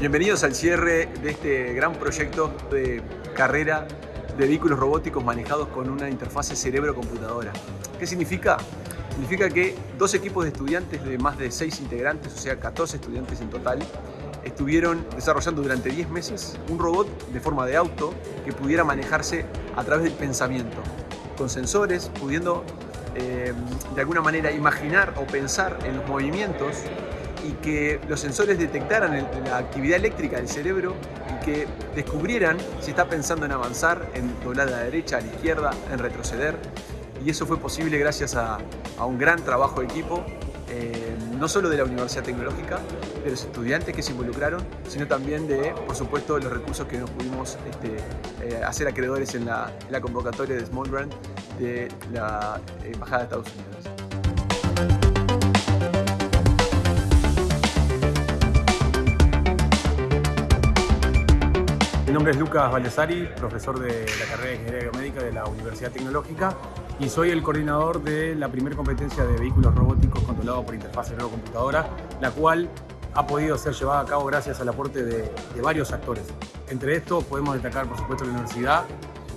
Bienvenidos al cierre de este gran proyecto de carrera de vehículos robóticos manejados con una interfase cerebro-computadora. ¿Qué significa? Significa que dos equipos de estudiantes de más de seis integrantes, o sea 14 estudiantes en total, estuvieron desarrollando durante 10 meses un robot de forma de auto que pudiera manejarse a través del pensamiento, con sensores, pudiendo eh, de alguna manera imaginar o pensar en los movimientos y que los sensores detectaran la actividad eléctrica del cerebro y que descubrieran si está pensando en avanzar, en doblar a la derecha, a la izquierda, en retroceder. Y eso fue posible gracias a, un gran trabajo de equipo, eh, no solo de la Universidad Tecnológica, de los estudiantes que se involucraron, sino también de, por supuesto, los recursos que nos pudimos este, eh, hacer acreedores en la, en la convocatoria de Small Grant de la Embajada de Estados Unidos. Mi nombre es Lucas Valesari, profesor de la carrera de Ingeniería Biomédica de la Universidad Tecnológica y soy el coordinador de la primera competencia de vehículos robóticos controlados por interfaz cerebro-computadora, la cual ha podido ser llevada a cabo gracias al aporte de, de varios actores. Entre estos podemos destacar, por supuesto, la universidad,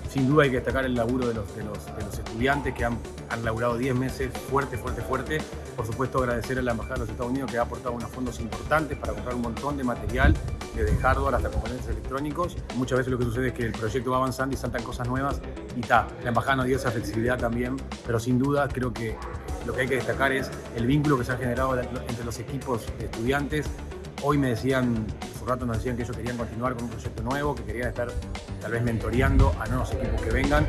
sin duda hay que destacar el laburo de los, de los, estudiantes que han, han laburado 10 meses fuerte, fuerte, fuerte. Por supuesto agradecer a la Embajada de los Estados Unidos que ha aportado unos fondos importantes para comprar un montón de material, desde hardware hasta componentes electrónicos. Muchas veces lo que sucede es que el proyecto va avanzando y saltan cosas nuevas y está. La Embajada nos dio esa flexibilidad también, pero sin duda creo que lo que hay que destacar es el vínculo que se ha generado entre los equipos de estudiantes. Hoy me decían rato nos decían que ellos querían continuar con un proyecto nuevo, que querían estar tal vez mentoreando a nuevos equipos que vengan.